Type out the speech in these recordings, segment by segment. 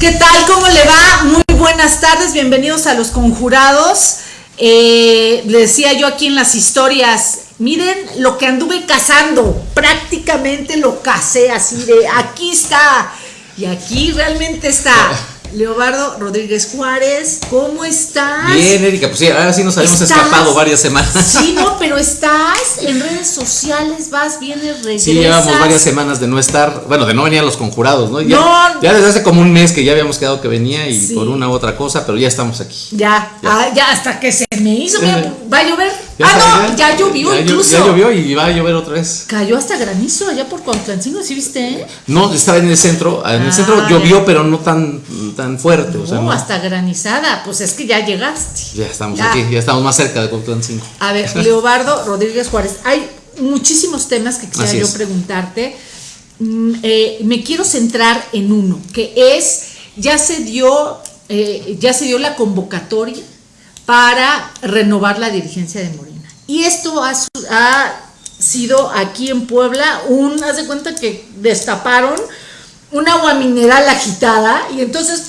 ¿Qué tal? ¿Cómo le va? Muy buenas tardes, bienvenidos a Los Conjurados. Eh, le decía yo aquí en las historias, miren lo que anduve cazando, prácticamente lo casé así de aquí está, y aquí realmente está. Leobardo Rodríguez Juárez, ¿cómo estás? Bien, Erika, pues sí, ahora sí nos habíamos escapado varias semanas. Sí, no, pero estás en redes sociales, vas, vienes, regresas. Sí, llevamos varias semanas de no estar, bueno, de no venir a los conjurados, ¿no? Ya, No. ya desde hace como un mes que ya habíamos quedado que venía y Sí. por una u otra cosa, pero ya estamos aquí. Ya, Ya. ah, ya hasta que se me hizo, mira, va a llover. Ya ah, no, ya llovió ya incluso. Ya llovió y va a llover otra vez. Cayó hasta granizo allá por Cuautlancingo, ¿sí viste? eh? No, estaba en el centro, en el Ah, centro ya. llovió, pero no tan, tan fuerte, o sea, No, no. hasta granizada, pues es que ya llegaste. ya estamos Ya. aquí, ya estamos más cerca de Cuautlancingo. A ver, Leobardo Rodríguez Juárez, hay muchísimos temas que quisiera yo preguntarte. Mm, eh, me quiero centrar en uno, que es, ya se dio, eh, ya se dio la convocatoria para renovar la dirigencia de Morena. Y esto ha, ha sido aquí en Puebla un, haz de cuenta que destaparon un agua mineral agitada y entonces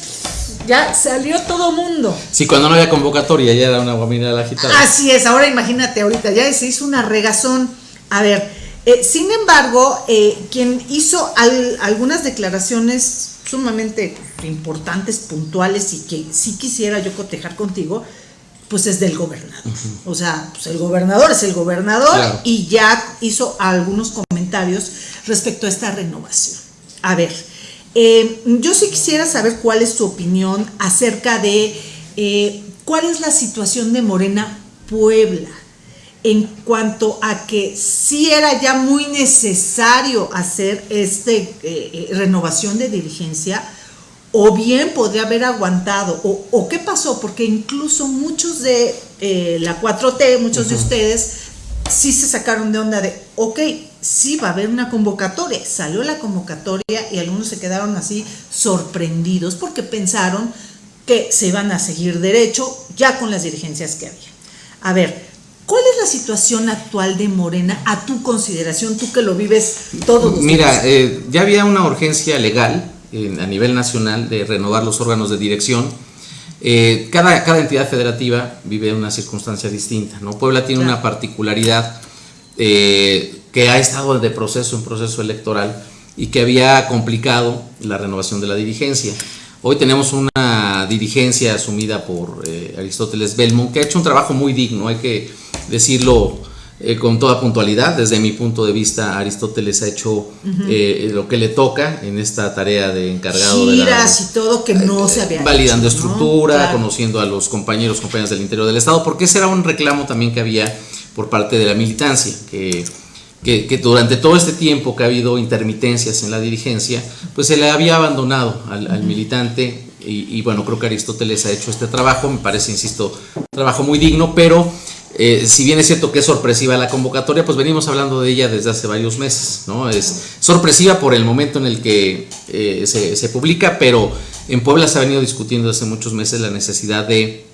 ya salió todo mundo. Sí, cuando no había convocatoria ya era una guamina agitada. Así es, ahora imagínate, ahorita ya se hizo una regazón. A ver, eh, sin embargo, eh, quien hizo al- algunas declaraciones sumamente importantes, puntuales y que sí quisiera yo cotejar contigo, pues es del gobernador. O sea, pues el gobernador es el gobernador Claro. y ya hizo algunos comentarios respecto a esta renovación. A ver, eh, yo sí quisiera saber cuál es tu opinión acerca de eh, cuál es la situación de Morena Puebla en cuanto a que sí era ya muy necesario hacer eh, eh, renovación de dirigencia o bien podría haber aguantado o, o qué pasó porque incluso muchos de eh, la 4T muchos de ustedes sí se sacaron de onda de ok sí va a haber una convocatoria. Salió la convocatoria y algunos se quedaron así sorprendidos porque pensaron que se iban a seguir derecho ya con las dirigencias que había. A ver ¿Cuál es la situación actual de Morena a tu consideración, tú que lo vives todos los Mira, días? eh, ya había una urgencia legal a nivel nacional de renovar los órganos de dirección. Eh, cada, cada entidad federativa vive una circunstancia distinta. ¿no? Puebla tiene Claro. una particularidad eh, que ha estado de proceso en proceso electoral y que había complicado la renovación de la dirigencia. Hoy tenemos una dirigencia asumida por eh, Aristóteles Belmont, que ha hecho un trabajo muy digno, hay que decirlo eh, con toda puntualidad. Desde mi punto de vista, Aristóteles ha hecho eh, lo que le toca en esta tarea de encargado de la, Giras y todo que no se había validando hecho, ¿no? estructura, Claro. conociendo a los compañeros, compañeras del interior del Estado, porque ese era un reclamo también que había por parte de la militancia, que, que, que durante todo este tiempo que ha habido intermitencias en la dirigencia, pues se le había abandonado al, al militante y, y bueno, creo que Aristóteles ha hecho este trabajo, me parece, insisto, un trabajo muy digno, pero eh, si bien es cierto que es sorpresiva la convocatoria, pues venimos hablando de ella desde hace varios meses, ¿no? Es sorpresiva por el momento en el que eh, se, se publica, pero en Puebla se ha venido discutiendo desde muchos meses la necesidad de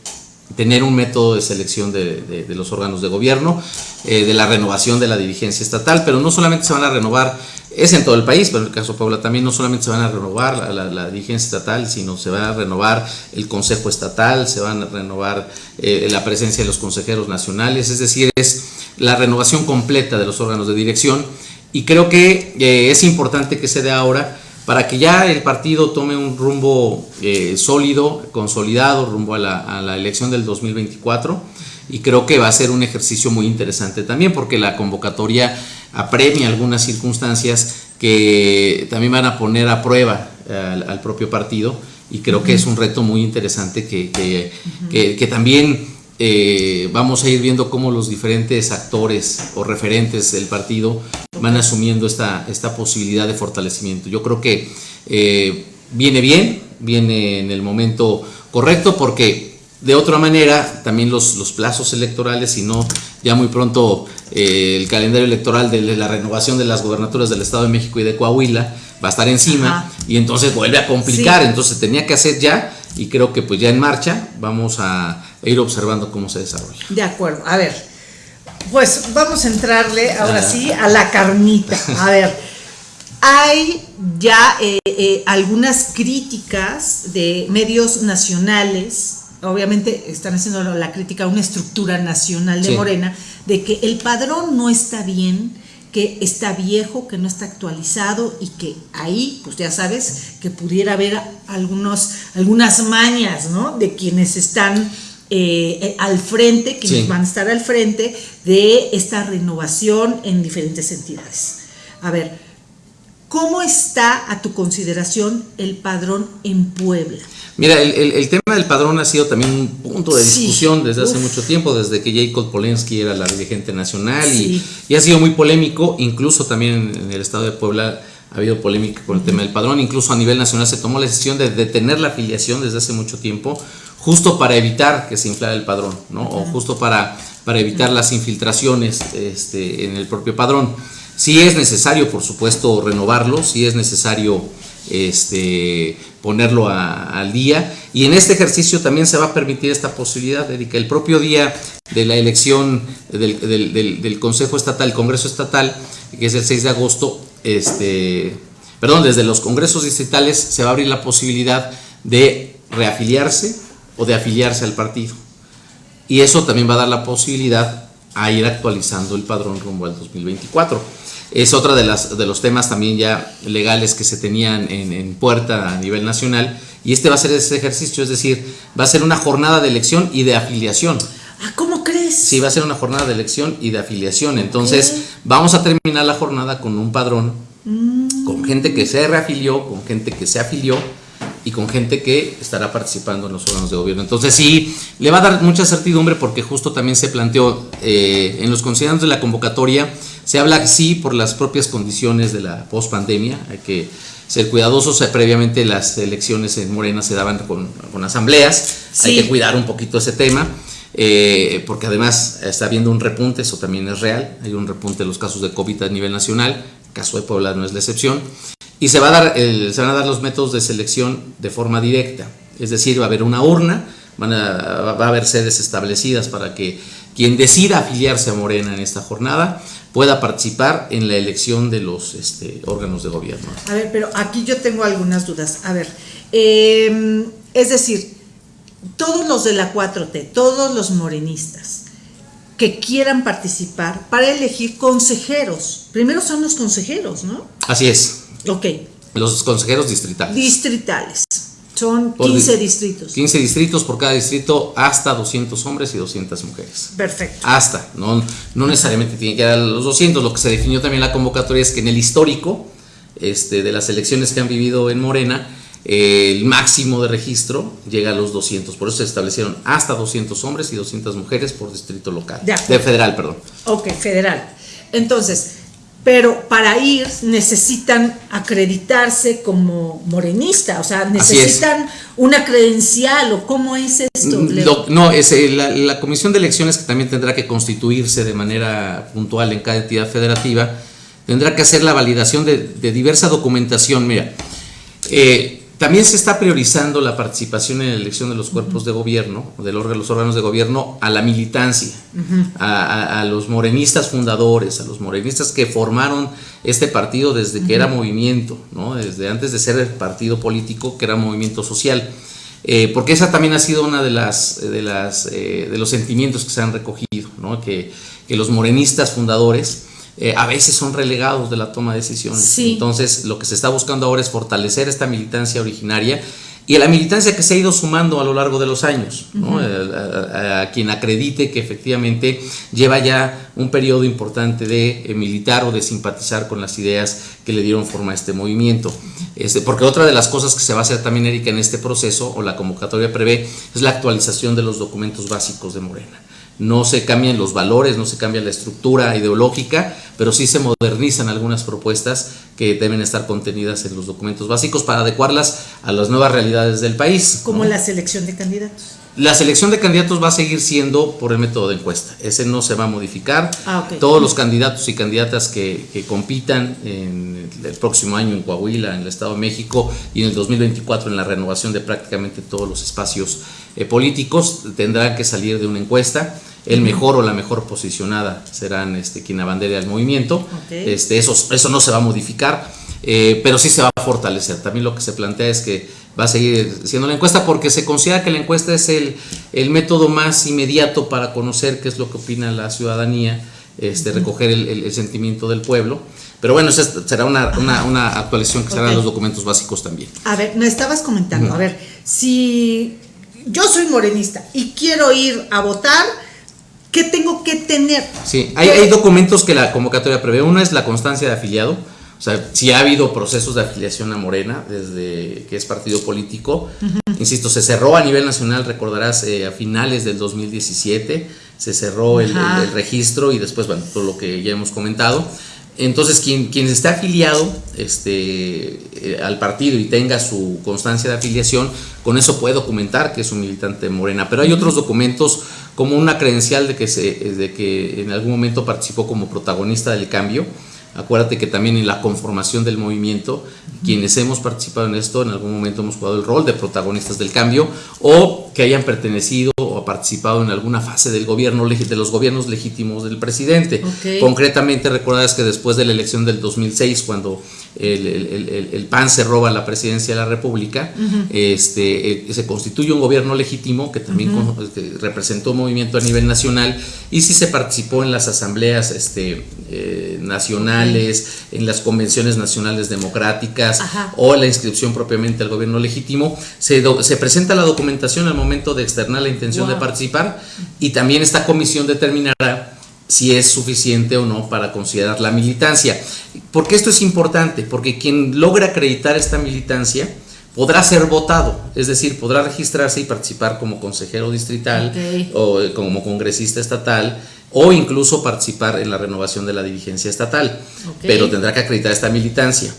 tener un método de selección de, de- de los órganos de gobierno, eh, de la renovación de la dirigencia estatal, pero no solamente se van a renovar, es en todo el país, pero en el caso de Puebla también no solamente se van a renovar la, la- dirigencia estatal, sino se va a renovar el Consejo Estatal, se van a renovar eh, la presencia de los consejeros nacionales, es decir, es la renovación completa de los órganos de dirección y creo que eh, es importante que se dé ahora para que ya el partido tome un rumbo eh, sólido, consolidado, rumbo a la, a la elección del 2024. Y creo que va a ser un ejercicio muy interesante también, porque la convocatoria apremia algunas circunstancias que también van a poner a prueba al, al propio partido. Y creo que es un reto muy interesante que, que, que- que también eh, vamos a ir viendo cómo los diferentes actores o referentes del partido van asumiendo esta, esta posibilidad de fortalecimiento. Yo creo que eh, viene bien, viene en el momento correcto porque de otra manera también los, los plazos electorales, si no ya muy pronto eh, el calendario electoral de la renovación de las gobernaturas del Estado de México y de Coahuila va a estar encima Ajá. y entonces vuelve a complicar, Sí. entonces tenía que hacer ya y creo que pues ya en marcha vamos a ir observando cómo se desarrolla. De acuerdo, a ver, pues vamos a entrarle ahora Ah. sí a la carnita. A ver, hay ya eh, eh, algunas críticas de medios nacionales, obviamente están haciendo la crítica a una estructura nacional de Morena, de que el padrón no está bien, que está viejo, que no está actualizado y que ahí, pues ya sabes, que pudiera haber algunos, algunas mañas, ¿no? De quienes están eh, al frente, quienes van a estar al frente de esta renovación en diferentes entidades. A ver, ¿Cómo está a tu consideración el padrón en Puebla? Mira, el, tema del padrón ha sido también un punto de discusión desde hace mucho tiempo, desde que Jacob Polensky era la dirigente nacional y, ha sido muy polémico, incluso también en el estado de Puebla ha habido polémica con el tema del padrón, incluso a nivel nacional se tomó la decisión de detener la afiliación desde hace mucho tiempo, justo para evitar que se inflara el padrón, ¿no? O justo para, para evitar las infiltraciones este, en el propio padrón. Si es necesario, por supuesto, renovarlo, si es necesario este, ponerlo al día. Y en este ejercicio también se va a permitir esta posibilidad que el propio día de la elección del, Consejo Estatal, Congreso Estatal, que es el 6 de agosto, este, perdón, desde los congresos distritales se va a abrir la posibilidad de reafiliarse o de afiliarse al partido. Y eso también va a dar la posibilidad a ir actualizando el padrón rumbo al 2024. Es otra de, las, de los temas también ya legales que se tenían en, puerta a nivel nacional y este va a ser ese ejercicio, es decir, va a ser una jornada de elección y de afiliación. Ah, ¿cómo crees? Sí, va a ser una jornada de elección y de afiliación. Entonces, vamos a terminar la jornada con un padrón, mm. con gente que se reafilió, con gente que se afilió y con gente que estará participando en los órganos de gobierno. Entonces sí, le va a dar mucha certidumbre porque justo también se planteó eh, en los considerandos de la convocatoria, se habla sí por las propias condiciones de la pospandemia, hay que ser cuidadosos, previamente las elecciones en Morena se daban con, asambleas, hay que cuidar un poquito ese tema. Eh, porque además está habiendo un repunte, eso también es real, hay un repunte de los casos de COVID a nivel nacional, el caso de Puebla no es la excepción, y se, va a dar se van a dar los métodos de selección de forma directa. Es decir, va a haber una urna, van a, va a haber sedes establecidas para que quien decida afiliarse a Morena en esta jornada pueda participar en la elección de los este, órganos de gobierno. A ver, pero aquí yo tengo algunas dudas. A ver, em, es decir, todos los de la 4T, todos los morenistas que quieran participar para elegir consejeros, primero son los consejeros, ¿no? Así es. Ok. Los consejeros distritales. Distritales. Son 15 distritos. 15 distritos por cada distrito, hasta 200 hombres y 200 mujeres. Perfecto. Hasta, no, no necesariamente tiene que dar los 200. Lo que se definió también en la convocatoria es que en el histórico este, de las elecciones que han vivido en Morena, el máximo de registro llega a los 200. Por eso se establecieron hasta 200 hombres y 200 mujeres por distrito local. De, de federal, perdón. Ok, federal. Entonces, pero para ir necesitan acreditarse como morenista, o sea, necesitan una credencial o cómo es esto. Mm, no, es eh, la, comisión de elecciones que también tendrá que constituirse de manera puntual en cada entidad federativa, tendrá que hacer la validación de, diversa documentación. Mira, eh, también se está priorizando la participación en la elección de los cuerpos de gobierno, de los órganos de gobierno, a la militancia, a, los morenistas fundadores, a los morenistas que formaron este partido desde que era movimiento, ¿no? desde antes de ser el partido político, que era movimiento social. Eh, porque esa también ha sido una de las de las eh, de los sentimientos que se han recogido, ¿no? que, que los morenistas fundadores eh, a veces son relegados de la toma de decisiones. Entonces, lo que se está buscando ahora es fortalecer esta militancia originaria y a la militancia que se ha ido sumando a lo largo de los años, a, quien acredite que efectivamente lleva ya un periodo importante de eh, militar o de simpatizar con las ideas que le dieron forma a este movimiento. Este, porque otra de las cosas que se va a hacer también, Erika, en este proceso, o la convocatoria prevé, es la actualización de los documentos básicos de Morena no se cambian los valores, no se cambia la estructura ideológica, pero sí se modernizan algunas propuestas que deben estar contenidas en los documentos básicos para adecuarlas a las nuevas realidades del país. Como la selección de candidatos. La selección de candidatos va a seguir siendo por el método de encuesta, ese no se va a modificar. Ah, Todos los candidatos y candidatas que, compitan en el próximo año en Coahuila, en el Estado de México y en el 2024 en la renovación de prácticamente todos los espacios eh, políticos tendrán que salir de una encuesta el mejor o la mejor posicionada serán este, quien abandere al movimiento. Este, eso, eso no se va a modificar. Eh, pero sí se va a fortalecer. También lo que se plantea es que va a seguir siendo la encuesta porque se considera que la encuesta es el, el método más inmediato para conocer qué es lo que opina la ciudadanía, este, recoger el, el, sentimiento del pueblo. Pero bueno, esa será una, una, una actualización que será okay. los documentos básicos también. A ver, me estabas comentando, a ver, si yo soy morenista y quiero ir a votar, ¿qué tengo que tener? Sí, hay, hay documentos que la convocatoria prevé. Uno es la constancia de afiliado. O sea, si ha habido procesos de afiliación a Morena desde que es partido político. Uh -huh. Insisto, se cerró a nivel nacional, recordarás, eh, a finales del 2017, se cerró el, el, el, registro y después, bueno, todo lo que ya hemos comentado. Entonces, quien, quien esté afiliado este, eh, al partido y tenga su constancia de afiliación, con eso puede documentar que es un militante Morena. Pero hay otros documentos como una credencial de que, se, de que en algún momento participó como protagonista del cambio. Acuérdate que también en la conformación del movimiento, quienes hemos participado en esto, en algún momento hemos jugado el rol de protagonistas del cambio o que hayan pertenecido o participado en alguna fase del gobierno, de los gobiernos legítimos del presidente. Okay. Concretamente, recordarás que después de la elección del 2006, cuando el, el, el, el, PAN se roba la presidencia de la República, uh -huh. este, eh, se constituye un gobierno legítimo que también uh -huh. que representó un movimiento a nivel nacional y sí se participó en las asambleas este, eh, nacionales, okay. en las convenciones nacionales democráticas Ajá. o la inscripción propiamente al gobierno legítimo. Se, do, se, presenta la documentación al momento de externar la intención. De participar y también esta comisión determinará si es suficiente o no para considerar la militancia. ¿Por qué esto es importante? Porque quien logra acreditar esta militancia podrá ser votado, es decir, podrá registrarse y participar como consejero distrital okay. o eh, como congresista estatal o incluso participar en la renovación de la dirigencia estatal, okay. pero tendrá que acreditar esta militancia.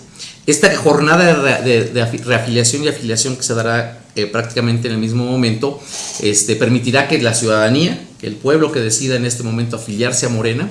Esta jornada de, de, de reafiliación y afiliación que se dará eh, prácticamente en el mismo momento, este, permitirá que la ciudadanía, que el pueblo que decida en este momento afiliarse a Morena,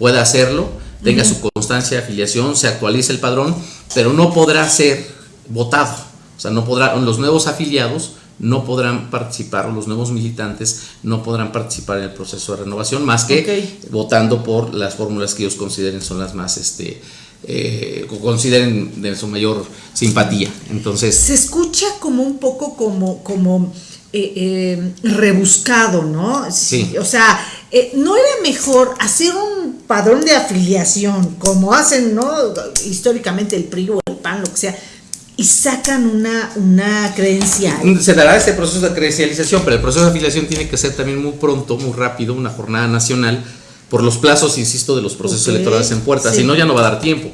pueda hacerlo, tenga uh -huh. su constancia de afiliación, se actualice el padrón, pero no podrá ser votado. O sea, no podrá, los nuevos afiliados no podrán participar, los nuevos militantes no podrán participar en el proceso de renovación, más que okay. votando por las fórmulas que ellos consideren son las más este, eh, consideren de su mayor simpatía. Entonces. Se escucha como un poco como, como eh, eh, rebuscado, ¿no? Sí. O sea, ¿no era mejor hacer un padrón de afiliación como hacen, ¿no? Históricamente el PRI o el PAN, lo que sea. Y sacan una, una credencial. Se dará este proceso de credencialización, pero el proceso de afiliación tiene que ser también muy pronto, muy rápido, una jornada nacional, por los plazos, insisto, de los procesos okay. electorales en puerta, sí. si no ya no va a dar tiempo.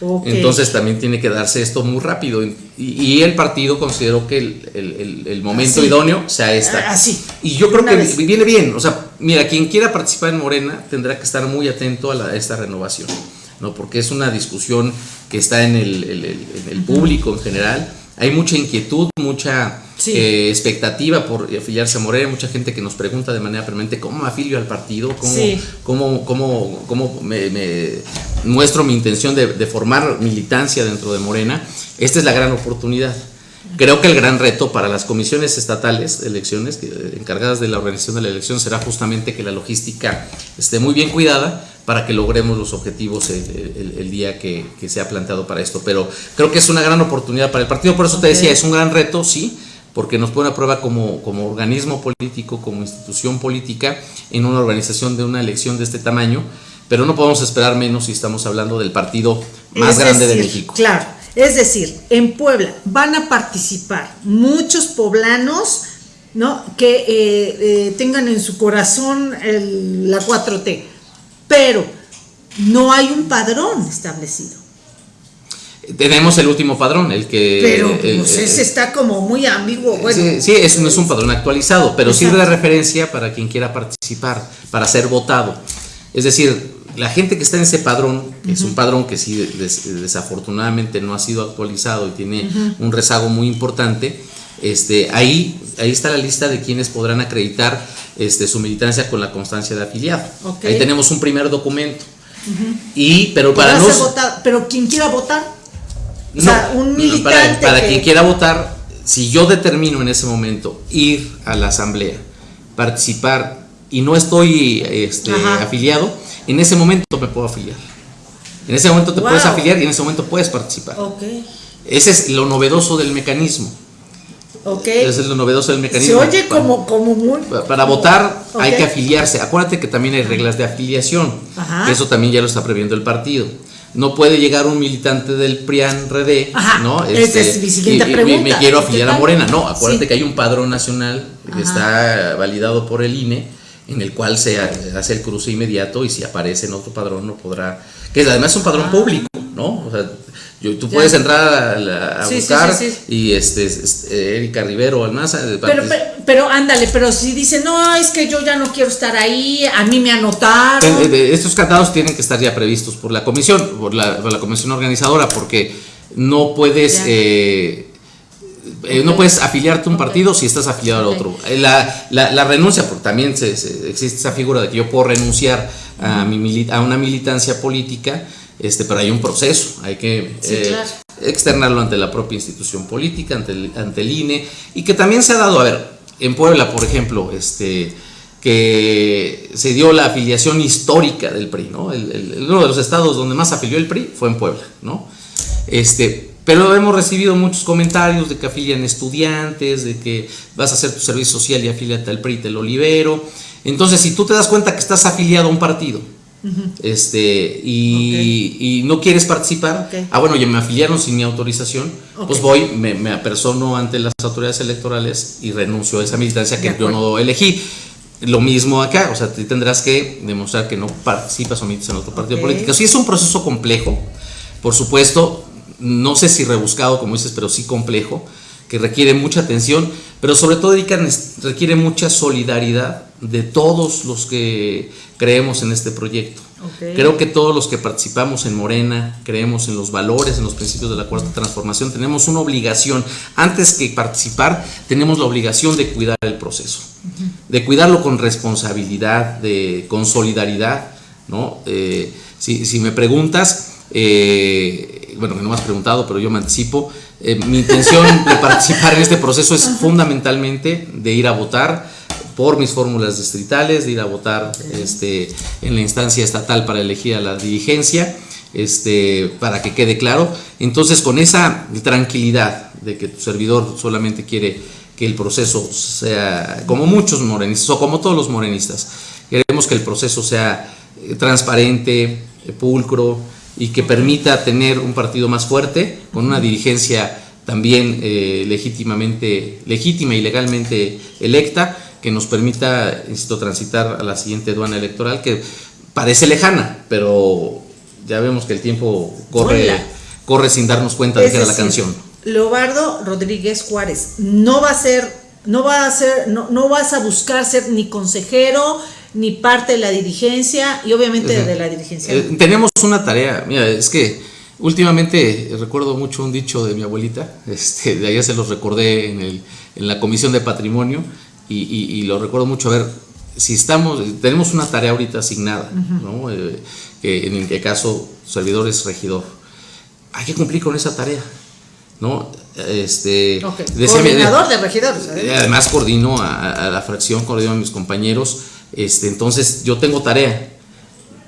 Okay. Entonces también tiene que darse esto muy rápido y, y el partido consideró que el, el, el momento así. idóneo sea esta. Así. Y yo creo Una que vez. viene bien, o sea, mira, quien quiera participar en Morena tendrá que estar muy atento a, la, a esta renovación, ¿no? porque es una discusión que está en el, en el público en general, hay mucha inquietud, mucha sí. eh, expectativa por afiliarse a Morena, mucha gente que nos pregunta de manera permanente cómo me afilio al partido, cómo, sí. cómo, cómo, cómo me, me, muestro mi intención de, de, formar militancia dentro de Morena. Esta es la gran oportunidad. Creo que el gran reto para las comisiones estatales elecciones, encargadas de la organización de la elección, será justamente que la logística esté muy bien cuidada para que logremos los objetivos el, el, el día que, que, se ha planteado para esto. Pero creo que es una gran oportunidad para el partido, por eso okay. te decía, es un gran reto, sí, porque nos pone a prueba como, como organismo político, como institución política, en una organización de una elección de este tamaño, pero no podemos esperar menos si estamos hablando del partido más es grande decir, de México. Claro, es decir, en Puebla van a participar muchos poblanos ¿no? que eh, eh, tengan en su corazón el, la 4T, pero no hay un padrón establecido. Tenemos el último padrón, el que... Pero pues el, ese está como muy ambiguo. Bueno, sí, sí es, no es un padrón actualizado, pero Exacto. sirve de referencia para quien quiera participar, para ser votado. Es decir, la gente que está en ese padrón, que uh -huh. es un padrón que sí des, desafortunadamente no ha sido actualizado y tiene uh -huh. un rezago muy importante, este, ahí, ahí está la lista de quienes podrán acreditar este, su militancia con la constancia de afiliado. Okay. Ahí tenemos un primer documento. Uh -huh. Y, pero para. Votar, pero quien quiera votar, o sea, un militante. Para, para que... quien quiera votar, si yo determino en ese momento ir a la asamblea, participar y no estoy este, afiliado, en ese momento me puedo afiliar. En ese momento te puedes afiliar y en ese momento puedes participar. Ese es lo novedoso del mecanismo. Ok. Ese es lo novedoso del Se mecanismo. oye Para- como, como muy... Para votar hay que afiliarse. Acuérdate que también hay reglas de afiliación. Ajá. Eso también ya lo está previendo el partido. No puede llegar un militante del PRIAN RD, Ajá, ¿no? esa es mi siguiente y- pregunta. me quiero ¿Qué afiliar a? Morena. No, acuérdate Sí. que hay un padrón nacional que Ajá. está validado por el INE, en el cual se hace el cruce inmediato y si aparece en otro padrón no podrá. Que además es un padrón Ah. público, ¿no? O sea, yo- tú Ya. puedes entrar a, la- a Sí, sí, buscar sí, sí. y este, este, Erika Rivero Almaza. Pero, pero, pero ándale, pero si dice, no, es que yo ya no quiero estar ahí, a mí me anotaron. Eh, eh, Estos candados tienen que estar ya previstos por la comisión, por la, por la comisión organizadora, porque no puedes, eh, eh, no puedes afiliarte a un partido si estás afiliado Ok. al otro. Eh, La, la- la renuncia, porque también se- se- existe esa figura de que yo puedo renunciar a, mi a una militancia política, este, pero hay un proceso, hay que Sí, eh, claro. externarlo ante la propia institución política, ante el, ante el INE, y que también se ha dado, a ver, en Puebla, por ejemplo, este, que se dio la afiliación histórica del PRI, ¿no? El- el- uno de los estados donde más afilió el PRI fue en Puebla, ¿no? Este, pero hemos recibido muchos comentarios de que afilian estudiantes, de que vas a hacer tu servicio social y afíliate al PRI, te lo libero. Entonces, si tú te das cuenta que estás afiliado a un partido, este, y, y no quieres participar, ah, bueno, ya me afiliaron sin mi autorización, pues voy, me, me apersono ante las autoridades electorales y renuncio a esa militancia que yo no elegí. Lo mismo acá, o sea, tú tendrás que demostrar que no participas o militas en otro partido político. Sí es un proceso complejo, por supuesto, no sé si rebuscado como dices, pero sí complejo, que requiere mucha atención, pero sobre todo requiere mucha solidaridad de todos los que creemos en este proyecto. Creo que todos los que participamos en Morena, creemos en los valores, en los principios de la cuarta transformación, tenemos una obligación, antes que participar, tenemos la obligación de cuidar el proceso, de cuidarlo con responsabilidad, de, con solidaridad, ¿no? Eh, si, si me preguntas, eh, bueno, que no me has preguntado, pero yo me anticipo, eh, mi intención de participar en este proceso es fundamentalmente de ir a votar por mis fórmulas distritales, de ir a votar este, en la instancia estatal para elegir a la dirigencia, este, para que quede claro. Entonces, con esa tranquilidad de que tu servidor solamente quiere que el proceso sea, como muchos morenistas, o como todos los morenistas, queremos que el proceso sea eh, transparente, eh, pulcro y que permita tener un partido más fuerte, con una dirigencia también eh, legítimamente, legítima y legalmente electa, que nos permita, insisto, transitar a la siguiente aduana electoral, que parece lejana, pero ya vemos que el tiempo corre, corre sin darnos cuenta de que era la canción. Leobardo Rodríguez Juárez, no va a ser, no va a ser, no, no vas a buscar ser ni consejero, ni parte de la dirigencia, y obviamente de la dirigencia. Eh, tenemos una tarea, mira, es que últimamente recuerdo mucho un dicho de mi abuelita, este, de ayer se los recordé en, el, en la comisión de patrimonio y, y- y lo recuerdo mucho, a ver, si estamos, tenemos una tarea ahorita asignada, ¿no? Eh, que en el caso servidor es regidor, hay que cumplir con esa tarea, ¿no? Este, Ok. decía mi- Coordinador de regidores. ¿eh? eh, Además coordino a, a la fracción, coordino a mis compañeros. Este, entonces yo tengo tarea,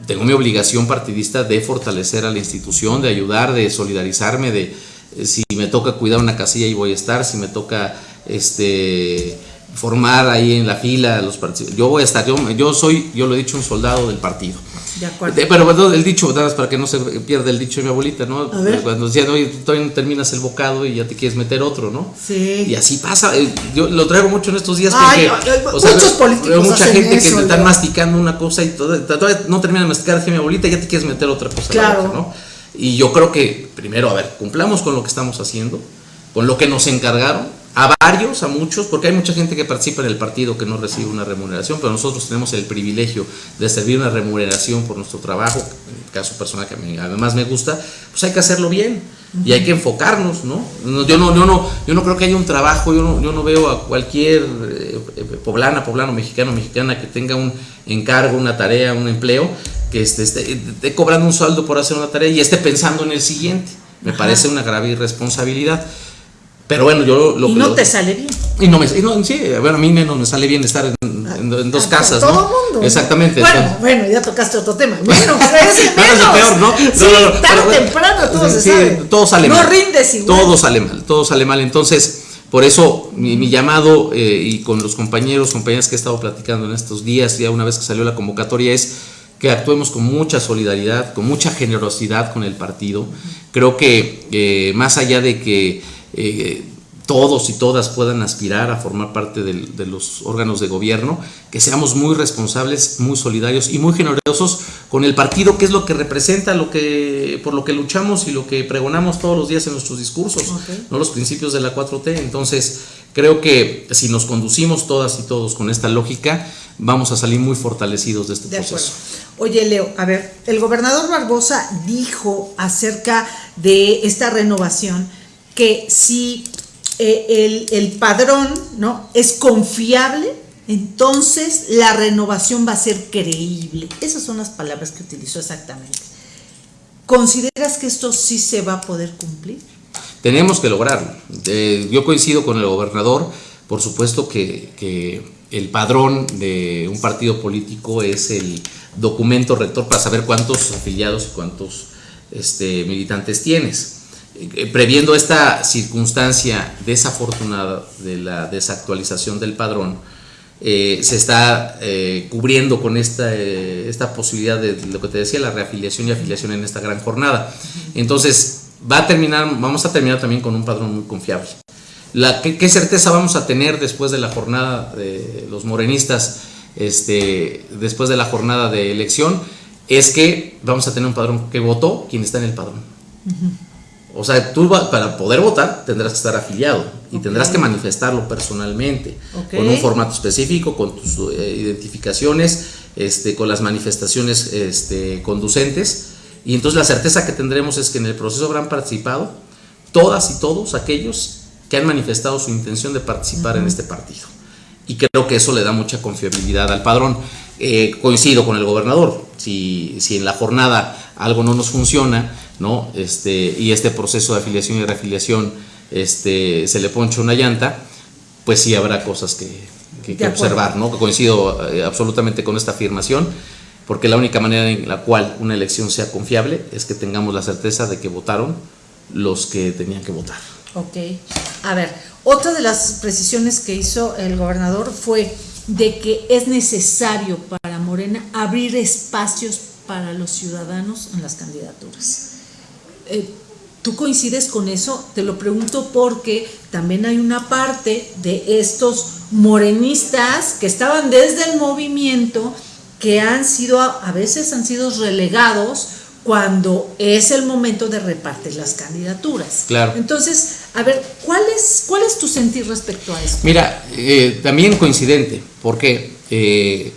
tengo mi obligación partidista de fortalecer a la institución, de ayudar, de solidarizarme, de eh, si me toca cuidar una casilla ahí voy a estar, si me toca este formar ahí en la fila los partidos, yo voy a estar, yo, yo soy, yo lo he dicho, un soldado del partido. De acuerdo. Eh, Pero bueno, el dicho, nada más para que no se pierda el dicho de mi abuelita, ¿no? A ver. Cuando decían, oye, todavía no terminas el bocado y ya te quieres meter otro, ¿no? Sí. Y así pasa, eh, yo lo traigo mucho en estos días Ay, porque o sea, muchos políticos veo mucha hacen gente que te están masticando una cosa y todo- todavía no terminan de masticar, dije mi abuelita, ya te quieres meter otra cosa. Claro. boca, ¿no? Y yo creo que, primero, a ver, cumplamos con lo que estamos haciendo, con lo que nos encargaron, a varios, a muchos, porque hay mucha gente que participa en el partido que no recibe una remuneración, pero nosotros tenemos el privilegio de servir una remuneración por nuestro trabajo, en el caso personal que a mí además me gusta, pues hay que hacerlo bien y hay que enfocarnos, ¿no? Yo no, yo no, yo no creo que haya un trabajo, yo no, yo no veo a cualquier eh, eh, poblana, poblano, mexicano, mexicana que tenga un encargo, una tarea, un empleo, que esté, esté- esté cobrando un sueldo por hacer una tarea y esté pensando en el siguiente. Me Ajá. parece una grave irresponsabilidad. Pero bueno, yo lo y no lo- te sale bien. Y no me, sí, bueno, a mí menos me sale bien estar en, dos casas, todo ¿no? Mundo. Exactamente. Bueno, bueno, ya tocaste otro tema. Bueno, pero ese menos. es peor, ¿no? Sí, tarde temprano todo se sabe. Todo sale no mal. No rindes igual. Todo sale mal, todo sale mal. Entonces, por eso mi, llamado eh, y con los compañeros, compañeras que he estado platicando en estos días, ya una vez que salió la convocatoria, es que actuemos con mucha solidaridad, con mucha generosidad con el partido. Creo que eh, más allá de que eh, todos y todas puedan aspirar a formar parte de los órganos de gobierno, que seamos muy responsables, muy solidarios y muy generosos con el partido, que es lo que representa, lo que, por lo que luchamos y lo que pregonamos todos los días en nuestros discursos, no los principios de la 4T. Entonces, creo que si nos conducimos todas y todos con esta lógica, vamos a salir muy fortalecidos de este proceso. Oye, Leo, a ver, el gobernador Barbosa dijo acerca de esta renovación que si eh, el, padrón ¿no? es confiable, entonces la renovación va a ser creíble. Esas son las palabras que utilizó exactamente. ¿Consideras que esto sí se va a poder cumplir? Tenemos que lograrlo. Yo coincido con el gobernador, por supuesto que, el padrón de un partido político es el documento rector para saber cuántos afiliados y cuántos este, militantes tienes. Eh, previendo esta circunstancia desafortunada de la desactualización del padrón, eh, se está eh, cubriendo con esta, esta posibilidad de lo que te decía, la reafiliación y afiliación en esta gran jornada. Entonces, va a terminar, vamos a terminar también con un padrón muy confiable. La, ¿qué, certeza vamos a tener después de la jornada de los morenistas, este, después de la jornada de elección? Es que vamos a tener un padrón que votó quien está en el padrón. O sea, tú para poder votar tendrás que estar afiliado y tendrás que manifestarlo personalmente, con un formato específico, con tus eh, identificaciones, este, con las manifestaciones este, conducentes. Y entonces la certeza que tendremos es que en el proceso habrán participado todas y todos aquellos que han manifestado su intención de participar en este partido. Y creo que eso le da mucha confiabilidad al padrón. Eh, coincido con el gobernador, si, si en la jornada algo no nos funciona, ¿no? Este, y este proceso de afiliación y reafiliación este, se le poncha una llanta, pues sí habrá cosas que, que, observar, ¿no? Coincido eh, absolutamente con esta afirmación, porque la única manera en la cual una elección sea confiable es que tengamos la certeza de que votaron los que tenían que votar. Ok. A ver, otra de las precisiones que hizo el gobernador fue de que es necesario para Morena abrir espacios para los ciudadanos en las candidaturas. Eh, ¿Tú coincides con eso? Te lo pregunto porque también hay una parte de estos morenistas que estaban desde el movimiento que han sido, a veces han sido relegados cuando es el momento de repartir las candidaturas. Claro. Entonces, a ver, ¿cuál es, cuál es tu sentir respecto a esto? Mira, eh, también coincidente, porque eh,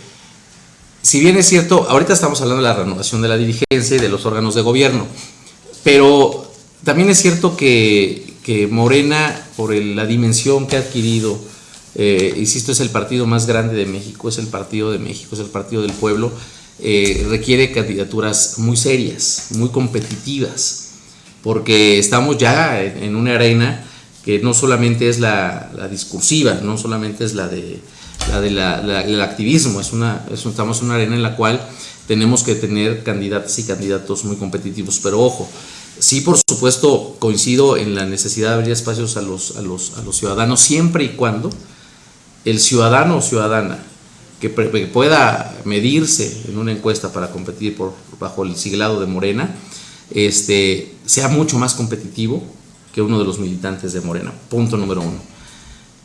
si bien es cierto, ahorita estamos hablando de la renovación de la dirigencia y de los órganos de gobierno, pero también es cierto que, Morena, por la dimensión que ha adquirido, eh, insisto, es el partido más grande de México, es el partido de México, es el partido del pueblo, eh, requiere candidaturas muy serias, muy competitivas, porque estamos ya en, una arena que no solamente es la, discursiva, no solamente es la de del activismo, es una, estamos en una arena en la cual tenemos que tener candidatas y candidatos muy competitivos, pero ojo, sí por supuesto coincido en la necesidad de abrir espacios a los, a los, a los ciudadanos siempre y cuando el ciudadano o ciudadana que, pueda medirse en una encuesta para competir por, bajo el siglado de Morena, este, sea mucho más competitivo que uno de los militantes de Morena. Punto número uno.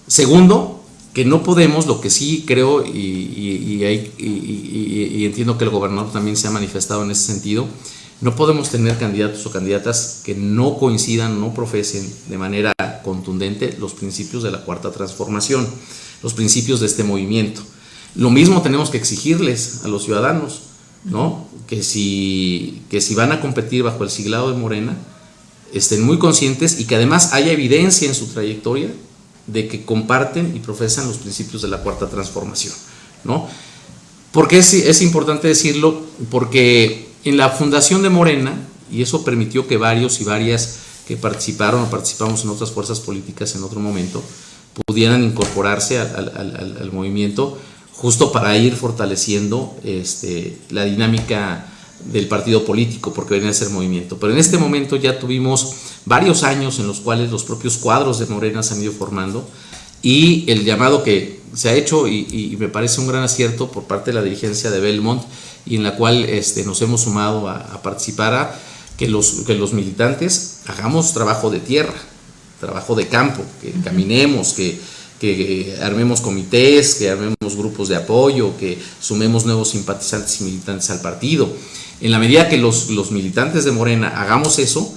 Segundo, que no podemos, lo que sí creo y, entiendo que el gobernador también se ha manifestado en ese sentido, no podemos tener candidatos o candidatas que no coincidan, no profesen de manera contundente los principios de la cuarta transformación, los principios de este movimiento. Lo mismo tenemos que exigirles a los ciudadanos, ¿no? Que si, que si van a competir bajo el siglado de Morena, estén muy conscientes y que además haya evidencia en su trayectoria de que comparten y profesan los principios de la cuarta transformación. ¿no? ¿Por qué es, importante decirlo? Porque en la fundación de Morena, y eso permitió que varios y varias que participaron o participamos en otras fuerzas políticas en otro momento, pudieran incorporarse al, movimiento justo para ir fortaleciendo este, la dinámica del partido político, porque venía a ser movimiento. Pero en este momento ya tuvimos varios años en los cuales los propios cuadros de Morena se han ido formando y el llamado que se ha hecho y, me parece un gran acierto por parte de la dirigencia de Belmont y en la cual este, nos hemos sumado a, participar a que los, que los militantes hagamos trabajo de tierra, trabajo de campo, que caminemos, que, que armemos comités, que armemos grupos de apoyo, que sumemos nuevos simpatizantes y militantes al partido. En la medida que los, los militantes de Morena hagamos eso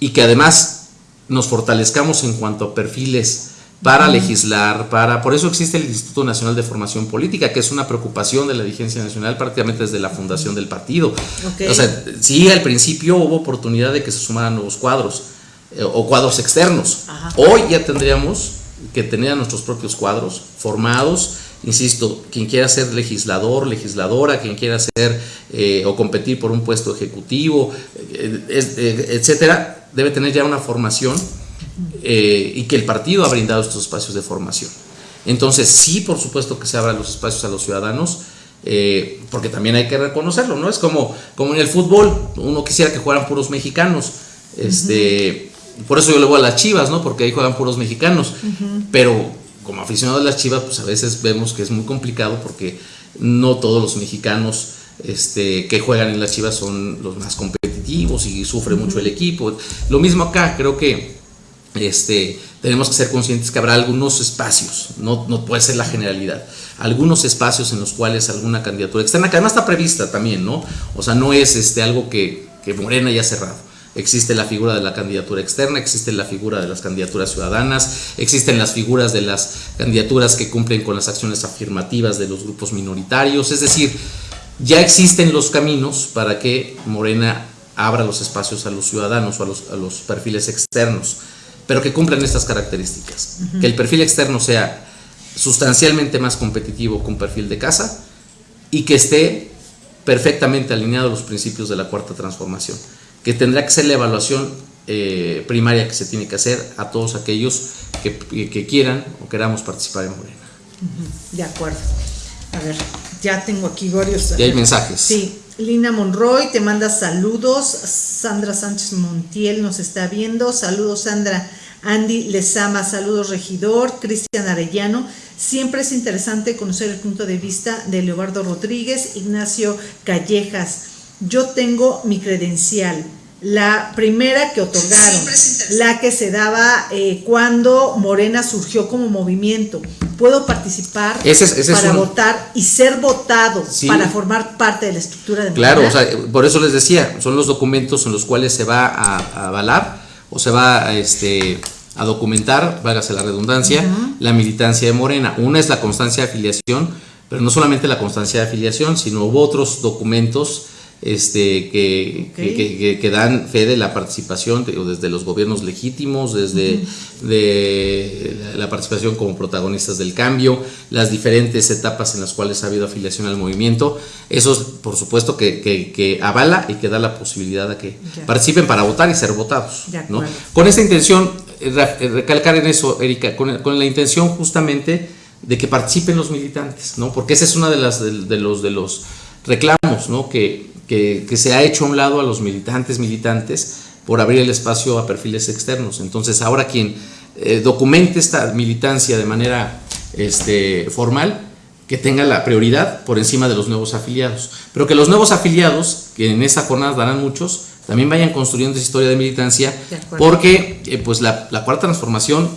y que además nos fortalezcamos en cuanto a perfiles para legislar, para por eso existe el Instituto Nacional de Formación Política, que es una preocupación de la dirigencia nacional prácticamente desde la fundación del partido. O sea, sí, al principio hubo oportunidad de que se sumaran nuevos cuadros eh, o cuadros externos. Hoy ya tendríamos que tener a nuestros propios cuadros formados. Insisto, quien quiera ser legislador, legisladora, quien quiera ser eh, o competir por un puesto ejecutivo, eh, etcétera, debe tener ya una formación eh, y que el partido ha brindado estos espacios de formación. Entonces, sí, por supuesto que se abran los espacios a los ciudadanos, eh, porque también hay que reconocerlo, ¿no? Es como, como en el fútbol, uno quisiera que jugaran puros mexicanos, este, por eso yo le voy a las chivas, ¿no? Porque ahí juegan puros mexicanos, pero como aficionado de las chivas, pues a veces vemos que es muy complicado porque no todos los mexicanos este, que juegan en las chivas son los más competitivos y sufre mucho el equipo. Lo mismo acá, creo que este, tenemos que ser conscientes que habrá algunos espacios, no, no, puede ser la generalidad, algunos espacios en los cuales alguna candidatura externa, que además está prevista también, ¿no? O sea, no es este, algo que, que Morena ya ha cerrado. Existe la figura de la candidatura externa, existe la figura de las candidaturas ciudadanas, existen las figuras de las candidaturas que cumplen con las acciones afirmativas de los grupos minoritarios, es decir, ya existen los caminos para que Morena abra los espacios a los ciudadanos o a los, a los perfiles externos pero que cumplan estas características. Que el perfil externo sea sustancialmente más competitivo que un perfil de casa y que esté perfectamente alineado a los principios de la cuarta transformación, que tendrá que ser la evaluación eh, primaria que se tiene que hacer a todos aquellos que, quieran o queramos participar en Morena. De acuerdo. A ver, ya tengo aquí varios. Y hay mensajes. Sí. Lina Monroy te manda saludos. Sandra Sánchez Montiel nos está viendo. Saludos, Sandra. Andy Lezama, saludos regidor, Cristian Arellano. Siempre es interesante conocer el punto de vista de Leobardo Rodríguez, Ignacio Callejas. Yo tengo mi credencial, la primera que otorgaron, la que se daba eh, cuando Morena surgió como movimiento. Puedo participar para votar y ser votado para formar parte de la estructura de Morena. Claro, o sea, por eso les decía, son los documentos en los cuales se va a avalar o se va a, este, a documentar, vágase la redundancia, la militancia de Morena. Una es la constancia de afiliación, pero no solamente la constancia de afiliación, sino hubo otros documentos este, que, que, dan fe de la participación desde los gobiernos legítimos, desde de la participación como protagonistas del cambio, las diferentes etapas en las cuales ha habido afiliación al movimiento. Eso, por supuesto, que, avala y que da la posibilidad a que participen para votar y ser votados. ¿no? Con esta intención, eh, eh, recalcar en eso, Erika, con, con, la intención justamente de que participen los militantes, ¿no? porque esa es una de, las, de, los, de los reclamos ¿no? que, que, se ha hecho a un lado a los militantes, militantes, por abrir el espacio a perfiles externos. Entonces, ahora quien eh, documente esta militancia de manera este, formal, que tenga la prioridad por encima de los nuevos afiliados. Pero que los nuevos afiliados, que en esta jornada darán muchos, también vayan construyendo esa historia de militancia, porque eh, pues la, la cuarta transformación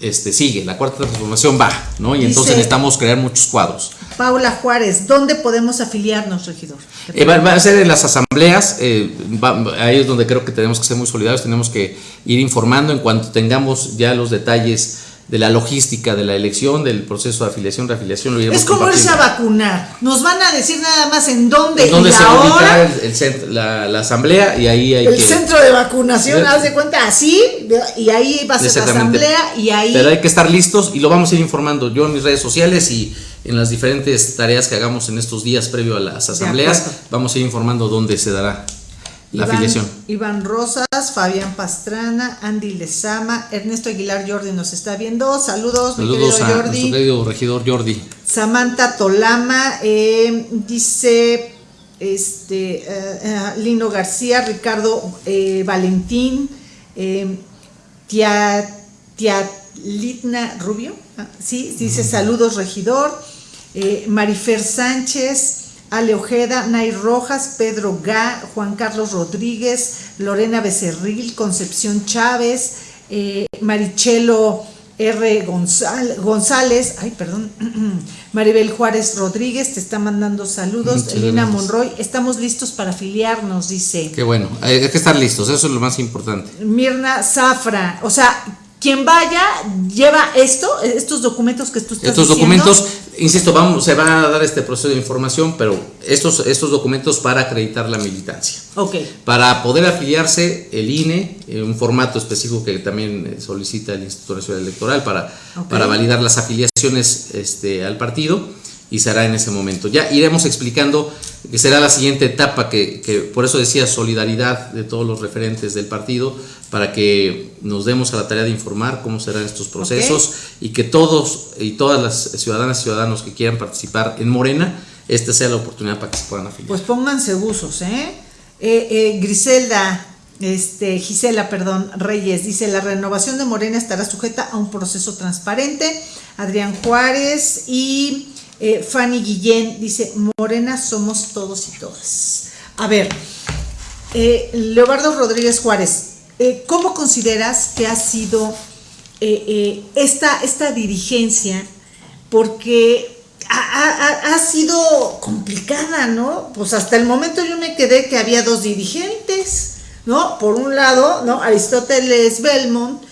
este, sigue, la cuarta transformación va, ¿no? Y entonces necesitamos crear muchos cuadros. Paula Juárez, ¿dónde podemos afiliarnos, regidor? Eh, va, a ser en las asambleas, eh, ahí es donde creo que tenemos que ser muy solidarios, tenemos que ir informando en cuanto tengamos ya los detalles de la logística de la elección, del proceso de afiliación, reafiliación. Lo es como irse a vacunar. Nos van a decir nada más en dónde, ¿En dónde y se va el, la, la, asamblea y ahí hay el centro de vacunación, haz de cuenta, así, y ahí va a ser la asamblea y ahí... Pero hay que estar listos y lo vamos a ir informando yo en mis redes sociales y en las diferentes tareas que hagamos en estos días previo a las asambleas, vamos a ir informando dónde se dará la Iván, afiliación. Iván Rosas, Fabián Pastrana, Andy Lezama, Ernesto Aguilar Jordi nos está viendo. Saludos, mi Saludos querido a Jordi. querido regidor Jordi. Samantha Tolama, eh, dice este eh, eh, Lino García, Ricardo eh, Valentín, eh, Tia, Tia Litna Rubio, ah, sí, dice saludos regidor, Marifer Sánchez, Ale Ojeda, Nay Rojas, Pedro Gá, Juan Carlos Rodríguez, Lorena Becerril, Concepción Chávez, eh, Marichelo R. González, ay, perdón, Maribel Juárez Rodríguez te está mandando saludos, Muchas Elina gracias. Monroy, estamos listos para afiliarnos, dice. Qué bueno, hay hay que estar listos, eso es lo más importante. Mirna Zafra, o sea, quien vaya lleva esto, estos documentos que tú estás Estos diciendo. documentos, insisto, vamos, se va a dar este proceso de información, pero estos, estos documentos para acreditar la militancia. Ok, Para poder afiliarse, el INE, eh, un formato específico que también eh, solicita el Instituto Nacional Electoral para, para validar las afiliaciones este, al partido, y será en ese momento. Ya iremos explicando que será la siguiente etapa, que, que por eso decía solidaridad de todos los referentes del partido, para que nos demos a la tarea de informar cómo serán estos procesos y que todos y todas las ciudadanas y ciudadanos que quieran participar en Morena, esta sea la oportunidad para que se puedan afiliar. pues pónganse buzos, ¿eh? Eh, eh, Griselda, este, Gisela, perdón, Reyes, dice, la renovación de Morena estará sujeta a un proceso transparente. Adrián Juárez y eh, Fanny Guillén dice, Morena somos todos y todas. A ver, eh, Leobardo Rodríguez Juárez, eh, ¿cómo consideras que ha sido esta, esta dirigencia? Porque ha, sido complicada, ¿no? Pues hasta el momento yo me quedé que había dos dirigentes, ¿no? Por un lado, ¿no? Aristóteles Belmont,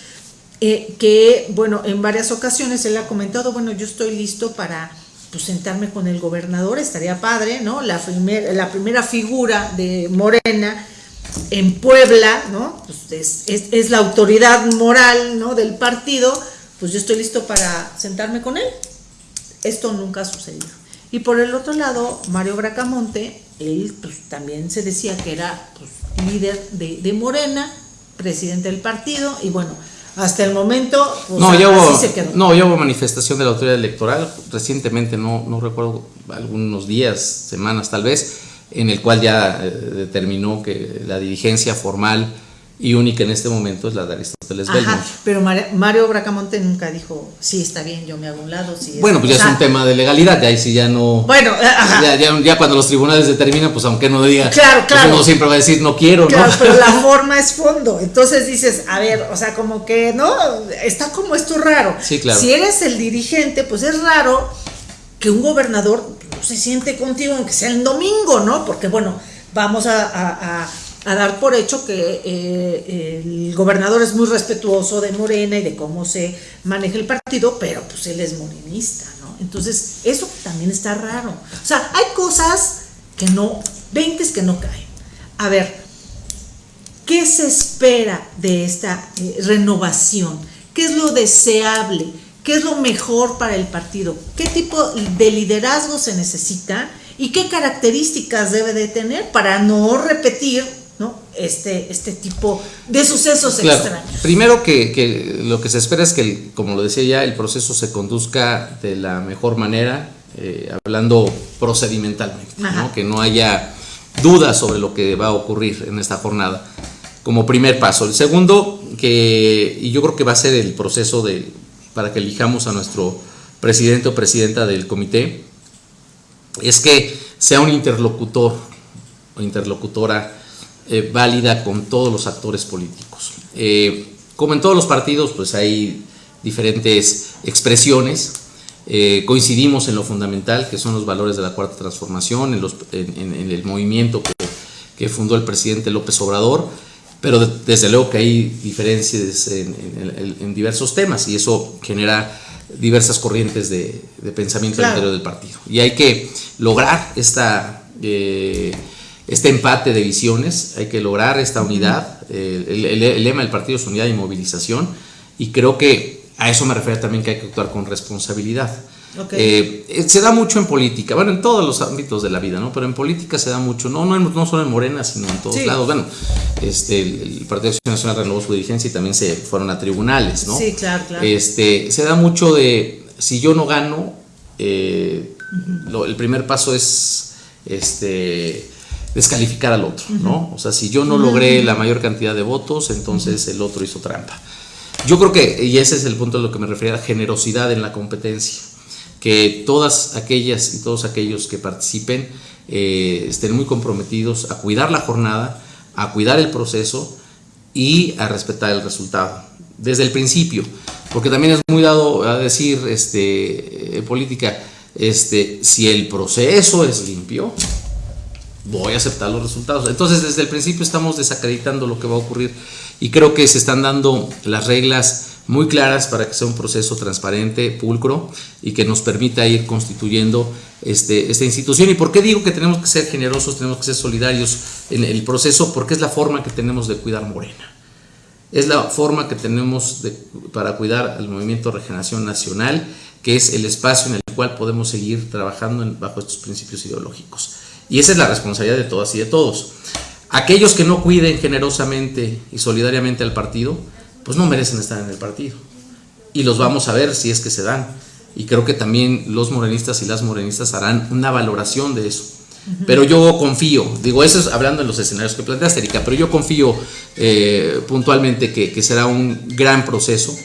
que, bueno, en varias ocasiones él ha comentado, bueno, yo estoy listo para pues, sentarme con el gobernador, estaría padre, ¿no? La, primer- la primera figura de Morena en Puebla, ¿no? Pues es, es- la autoridad moral, ¿no? Del partido, pues yo estoy listo para sentarme con él. Esto nunca ha sucedido. Y por el otro lado, Mario Bracamonte, él pues, también se decía que era pues, líder de, de Morena, presidente del partido, y bueno, hasta el momento, pues, No, ya hubo, se quedó. no, ya hubo manifestación de la autoridad electoral recientemente, no, no recuerdo, algunos días, semanas tal vez, en el cual ya eh, determinó que la dirigencia formal y única en este momento es la de Aristóteles Ajá, Belmont. pero Mar- Mario Bracamonte nunca dijo, sí, está bien, yo me hago un lado. Sí, Bueno, pues ya es un tema de legalidad, ya ahí sí ya no... Bueno, eh, ajá. ya, ya- ya cuando los tribunales determinan, pues aunque no diga, Claro, pues claro. uno siempre va a decir no quiero, Claro, ¿no? pero la forma es fondo. Entonces dices, a ver, o sea, como que, ¿no? Está como esto raro. Sí, claro. Si eres el dirigente, pues es raro que un gobernador no se siente contigo, aunque sea el domingo, ¿no? Porque, bueno, vamos a, a- a- a dar por hecho que eh, el gobernador es muy respetuoso de Morena y de cómo se maneja el partido, pero pues él es morenista, ¿no? Entonces, eso también está raro. O sea, hay cosas que no, 20 que no caen. A ver, ¿Qué se espera de esta eh, renovación? ¿Qué es lo deseable? ¿Qué es lo mejor para el partido? ¿Qué tipo de liderazgo se necesita? ¿Y qué características debe de tener para no repetir. Este, este tipo de sucesos Claro. extraños? Primero que, que lo que se espera es que, el- como lo decía ya, el proceso se conduzca de la mejor manera, eh, hablando procedimentalmente, que no haya dudas sobre lo que va a ocurrir en esta jornada, como primer paso. El segundo, que, y yo creo que va a ser el proceso de, para que elijamos a nuestro presidente o presidenta del comité, es que sea un interlocutor o interlocutora eh, válida con todos los actores políticos. Eh, como en todos los partidos, pues hay diferentes expresiones. Eh, coincidimos en lo fundamental, que son los valores de la cuarta transformación, en, los- en- en- en el movimiento que, que fundó el presidente López Obrador, pero de- desde luego que hay diferencias en, en- en- en diversos temas y eso genera diversas corrientes de, de pensamiento Claro. al interior del partido. Y hay que lograr esta, eh, este empate de visiones, hay que lograr esta unidad. Eh, el, el- el lema del partido es unidad y movilización, y creo que A eso me refiero también que hay que actuar con responsabilidad. Eh, eh, se da mucho en política, bueno, en todos los ámbitos de la vida, ¿no? Pero en política se da mucho, no, no, no solo en Morena, sino en todos lados. Bueno, este, el, Partido Acción Nacional renovó su dirigencia y también se fueron a tribunales, ¿no? Sí, claro, claro. Este, se da mucho de, si yo no gano, eh, el primer paso es este, descalificar al otro, ¿no? O sea, si yo no logré la mayor cantidad de votos, entonces el otro hizo trampa. Yo creo que, y ese es el punto a lo que me refería, generosidad en la competencia que todas aquellas y todos aquellos que participen eh, estén muy comprometidos a cuidar la jornada, a cuidar el proceso y a respetar el resultado. Desde el principio, porque también es muy dado a decir este, política, este, si el proceso es limpio, voy a aceptar los resultados. Entonces, desde el principio estamos desacreditando lo que va a ocurrir y creo que se están dando las reglas muy claras para que sea un proceso transparente, pulcro y que nos permita ir constituyendo este, esta institución. ¿Y por qué digo que tenemos que ser generosos, tenemos que ser solidarios en el proceso? Porque es la forma que tenemos de cuidar Morena. Es la forma que tenemos para cuidar al Movimiento Regeneración Nacional, que es el espacio en el cual podemos seguir trabajando bajo estos principios ideológicos. Y esa es la responsabilidad de todas y de todos. Aquellos que no cuiden generosamente y solidariamente al partido, pues no merecen estar en el partido. Y los vamos a ver si es que se dan. Y creo que también los morenistas y las morenistas harán una valoración de eso. Pero yo confío, digo, eso es hablando en los escenarios que planteaste, Erika, pero yo confío eh, puntualmente que, que será un gran proceso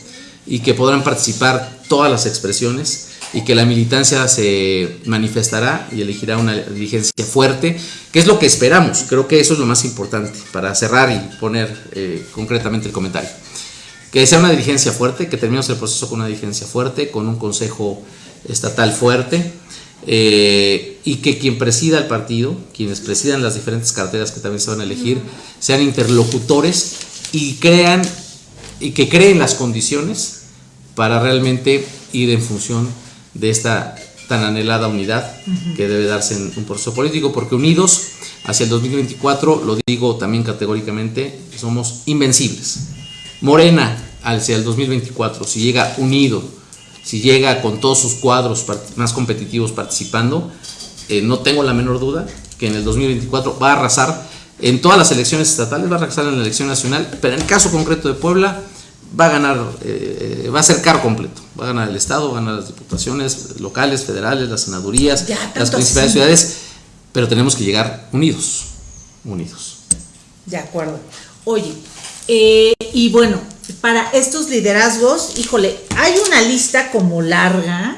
y que podrán participar todas las expresiones y que la militancia se manifestará y elegirá una dirigencia fuerte, que es lo que esperamos. Creo que eso es lo más importante para cerrar y poner eh, concretamente el comentario que sea una dirigencia fuerte, que terminemos el proceso con una dirigencia fuerte, con un consejo estatal fuerte, eh, y que quien presida el partido, quienes presidan las diferentes carteras que también se van a elegir, sean interlocutores y crean y que creen las condiciones para realmente ir en función de esta tan anhelada unidad que debe darse en un proceso político, porque unidos hacia el 2024, lo digo también categóricamente, somos invencibles. Morena hacia el 2024, si llega unido, si llega con todos sus cuadros más competitivos participando, eh, no tengo la menor duda que en el 2024 va a arrasar en todas las elecciones estatales, va a arrasar en la elección nacional, pero en el caso concreto de Puebla va a ganar, eh, va a ser caro completo, va a ganar el Estado, va a ganar las diputaciones locales, federales, las senadurías, las principales ciudades, pero tenemos que llegar unidos, unidos. De acuerdo. Oye, eh, y bueno, para estos liderazgos, híjole, hay una lista como larga,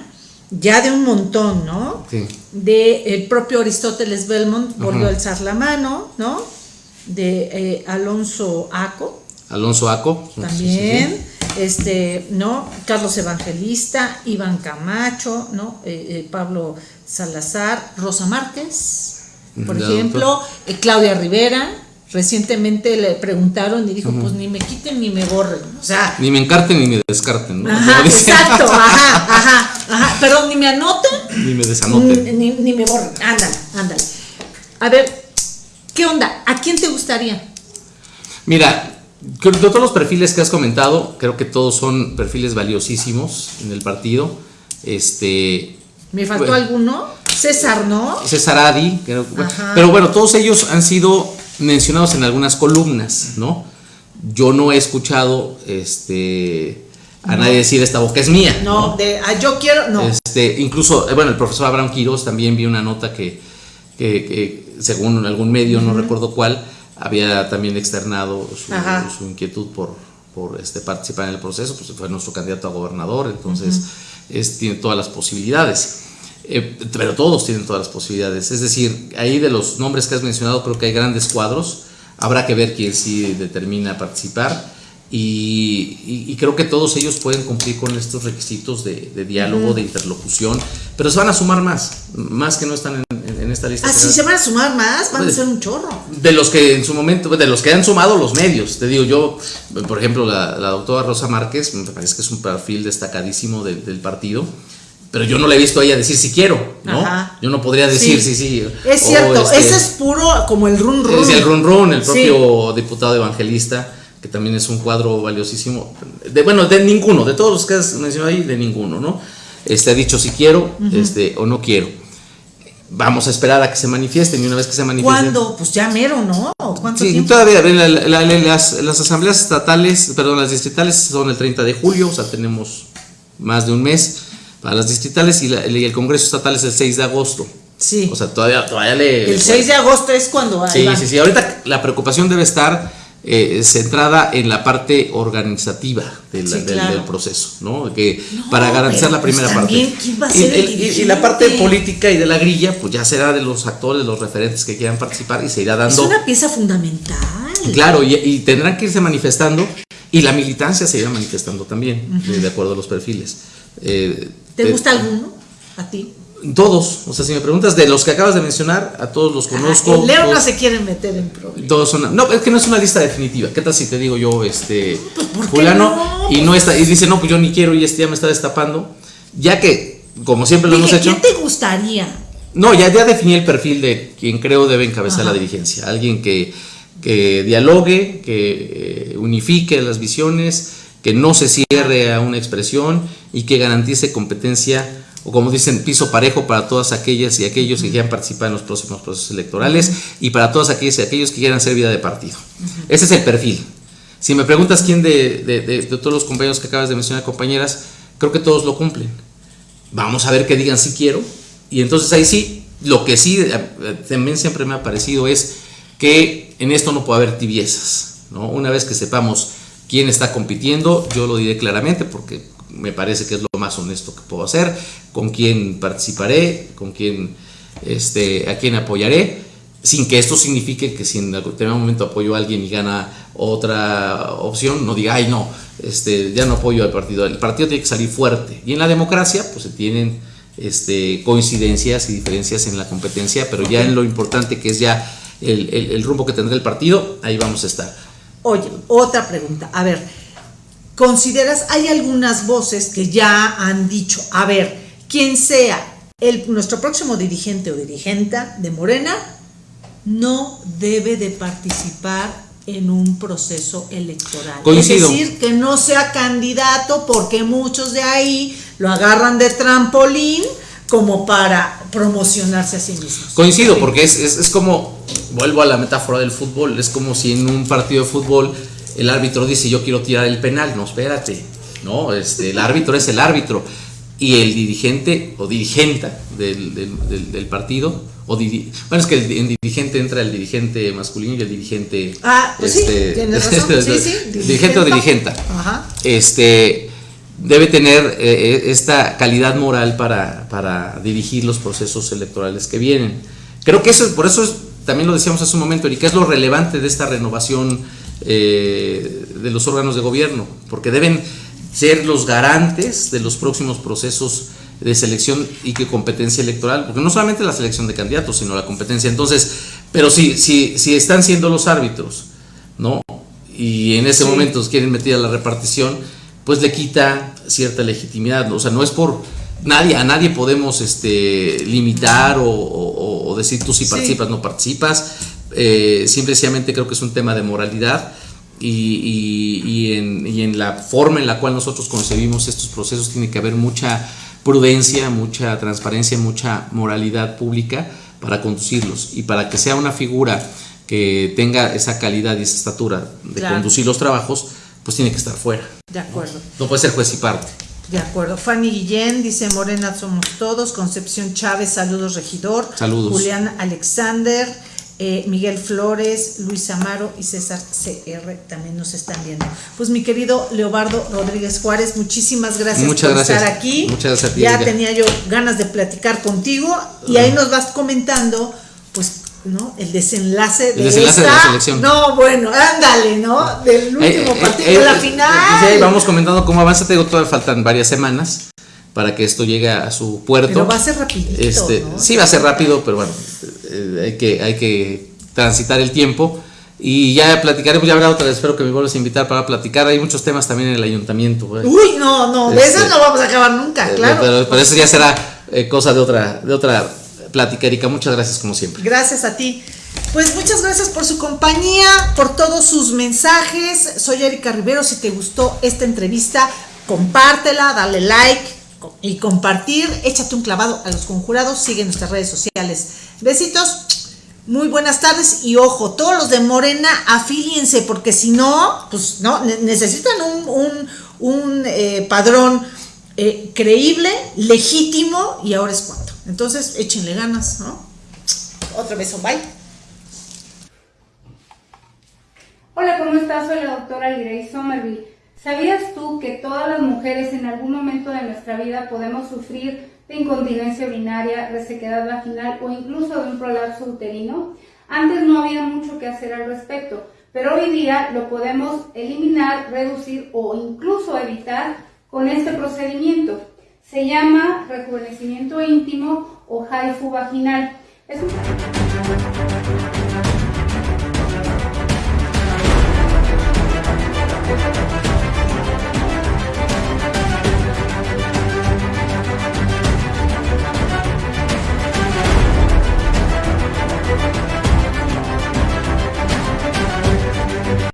ya de un montón, ¿no? Sí. De el propio Aristóteles Belmont, volvió a alzar la mano, ¿no? De eh, Alonso Aco. Alonso Aco. También, este, ¿no? Carlos Evangelista, Iván Camacho, ¿no? Eh, Pablo Salazar, Rosa Márquez, por ejemplo, Claudia Rivera, Recientemente le preguntaron y dijo, pues ni me quiten ni me borren. O sea. Ni me encarten ni me descarten, ¿no? Ajá, exacto, ajá, ajá, ajá. Perdón, ni me anoten. Ni me desanoten. Ni, ni, me borren. Ándale, ándale. A ver, ¿qué onda? ¿A quién te gustaría? Mira, de todos los perfiles que has comentado, creo que todos son perfiles valiosísimos en el partido. Este. ¿Me faltó alguno? César, ¿no? César Adi, creo, pero bueno, todos ellos han sido mencionados en algunas columnas, ¿no? Yo no he escuchado este, a nadie decir esta boca es mía. No, de ah, yo quiero, no. Este, incluso, eh, bueno, el profesor Abraham Quiroz también vio una nota que, que, según algún medio, no recuerdo cuál, había también externado su, inquietud por, por este, participar en el proceso, pues fue nuestro candidato a gobernador, entonces es, tiene todas las posibilidades. Eh, pero todos tienen todas las posibilidades. Es decir, ahí de los nombres que has mencionado creo que hay grandes cuadros. Habrá que ver quién sí determina participar. Y, creo que todos ellos pueden cumplir con estos requisitos de, diálogo, de interlocución, pero se van a sumar más, más que no están en, esta lista. Ah, se van a sumar más, van a ser un chorro. De los que en su momento, de los que han sumado los medios, te digo yo, por ejemplo, la, doctora Rosa Márquez, me parece que es un perfil destacadísimo del partido pero yo no le he visto a ella decir si quiero, ¿no? Yo no podría decir sí, sí, Es cierto, este, ese es puro como el run run. Es el run run, el propio diputado evangelista, que también es un cuadro valiosísimo. De, bueno, de ninguno, de todos los que has mencionado ahí, de ninguno, ¿no? Este ha dicho si quiero este, o no quiero. Vamos a esperar a que se manifiesten y una vez que se manifiesten. ¿Cuándo? Pues ya mero, ¿no? ¿Cuánto Sí, tiempo? todavía la- la- la- las, las asambleas estatales, perdón, las distritales son el 30 de julio, o sea, tenemos más de un mes para las distritales y, la- y el Congreso Estatal es el 6 de agosto. Sí. O sea, todavía, todavía le... el 6 de agosto es cuando Sí, va. sí, sí. Ahorita la preocupación debe estar eh, centrada en la parte organizativa del, Sí, del- claro. del proceso, ¿no? Que para garantizar la primera pues también, parte. ¿quién va a Y- ser el y, la parte política y de la grilla, pues ya será de los actores, los referentes que quieran participar y se irá Es dando. una pieza fundamental. Claro, y, y tendrán que irse manifestando y la militancia se irá manifestando también, de, de acuerdo a los perfiles. Eh, ¿Te gusta alguno? ¿A ti? Todos, o sea, si me preguntas de los que acabas de mencionar, a todos los conozco. Ah, Leo no se quiere meter en problemas. todos son, no, es que no es una lista definitiva. ¿Qué tal si te digo yo, este, Pues, ¿por qué fulano, no? y no está, y dice, no, pues yo ni quiero y este ya me está destapando? Ya que, como siempre lo hemos hecho. ¿quién te gustaría? No, ya, ya definí el perfil de quien creo debe encabezar Ajá. la dirigencia. Alguien que, que dialogue, que eh, unifique las visiones, que no se cierre a una expresión y que garantice competencia o como dicen, piso parejo para todas aquellas y aquellos que quieran participar en los próximos procesos electorales y para todas aquellas y aquellos que quieran hacer vida de partido. Ese es el perfil. Si me preguntas quién de, de- de- de todos los compañeros que acabas de mencionar, compañeras, creo que todos lo cumplen. Vamos a ver que digan si quiero. Y entonces ahí sí, lo que sí eh, también siempre me ha parecido es que en esto no puede haber tibiezas. ¿no? Una vez que sepamos quién está compitiendo, yo lo diré claramente porque me parece que es lo más honesto que puedo hacer, con quién participaré, con quién, este, a quién apoyaré, sin que esto signifique que si en algún momento apoyo a alguien y gana otra opción, no diga, ay no, este, ya no apoyo al partido. El partido tiene que salir fuerte. Y en la democracia, pues se tienen este, coincidencias y diferencias en la competencia, pero ya en lo importante que es ya el, el- el rumbo que tendrá el partido, ahí vamos a estar. Oye, otra pregunta. A ver, ¿consideras, hay algunas voces que ya han dicho, a ver, quien sea el, nuestro próximo dirigente o dirigenta de Morena, no debe de participar en un proceso electoral. Coincido. Es decir, que no sea candidato porque muchos de ahí lo agarran de trampolín como para promocionarse a sí mismos. Coincido, porque es, es, es como, vuelvo a la metáfora del fútbol, es como si en un partido de fútbol el árbitro dice yo quiero tirar el penal, no, espérate, no, este, el árbitro es el árbitro y el dirigente o dirigenta del, del- del- del partido, o diri- bueno, es que el- en dirigente entra el dirigente masculino y el dirigente... este, Ah, pues sí, tienes razón, sí, sí, dirigente o dirigenta. dirigenta Ajá. este, debe tener eh, esta calidad moral para, para dirigir los procesos electorales que vienen. Creo que eso, por eso es- también lo decíamos hace un momento, Erika, es lo relevante de esta renovación eh, de los órganos de gobierno, porque deben ser los garantes de los próximos procesos de selección y que competencia electoral, porque no solamente la selección de candidatos, sino la competencia. Entonces, pero si, si, si están siendo los árbitros, ¿no? Y en ese Sí. momento quieren meter a la repartición, pues le quita cierta legitimidad. O sea, no es por nadie, a nadie podemos este, limitar o, o- o decir tú si Sí. participas, no participas. Eh, simple y sencillamente creo que es un tema de moralidad y, y- y en, y en la forma en la cual nosotros concebimos estos procesos tiene que haber mucha prudencia, mucha transparencia, mucha moralidad pública para conducirlos y para que sea una figura que tenga esa calidad y esa estatura de Claro. conducir los trabajos, pues tiene que estar fuera. De acuerdo. No puede ser juez y parte. De acuerdo. Fanny Guillén dice Morena somos todos. Concepción Chávez, saludos regidor. Saludos. Julián Alexander, eh, Miguel Flores, Luis Amaro y César CR también nos están viendo. Pues mi querido Leobardo Rodríguez Juárez, muchísimas gracias Muchas por gracias. estar aquí. Muchas gracias a ti, Ya Erika. tenía yo ganas de platicar contigo y ahí nos vas comentando, pues, ¿no? El desenlace de El desenlace de la esta- selección. No, bueno, ándale, ¿no? Del último Eh, eh, partido, eh, de la eh, final. sí, vamos comentando cómo avanza. Te digo, todavía faltan varias semanas para que esto llegue a su puerto. Pero va a ser rapidito, Este, ¿no? Sí, va a ser rápido, pero bueno, eh, hay, que, hay que transitar el tiempo. Y ya platicaremos, ya habrá otra, espero que me vuelvas a invitar para platicar. Hay muchos temas también en el ayuntamiento. ¿eh? Uy, no, no, de Este, esas no vamos a acabar nunca, Eh, claro. Pero, pero eso ya será eh, cosa de otra, de otra plática, Erika. Muchas gracias como siempre. Gracias a ti. Pues muchas gracias por su compañía, por todos sus mensajes. Soy Erika Rivero. Si te gustó esta entrevista, compártela, dale like y compartir. Échate un clavado a los conjurados. Sigue nuestras redes sociales. Besitos. Muy buenas tardes y ojo, todos los de Morena afíliense porque si no, pues no, necesitan un, un, eh, padrón eh, creíble, legítimo y ahora es cuando. Entonces, échenle ganas, ¿no? Otro beso, bye. Hola, ¿cómo estás? Soy la doctora Lirey Somerville. ¿Sabías tú que todas las mujeres en algún momento de nuestra vida podemos sufrir de incontinencia urinaria, resequedad vaginal o incluso de un prolapso uterino? Antes no había mucho que hacer al respecto, pero hoy día lo podemos eliminar, reducir o incluso evitar con este procedimiento. Se llama rejuvenecimiento íntimo o HIFU vaginal. Es un...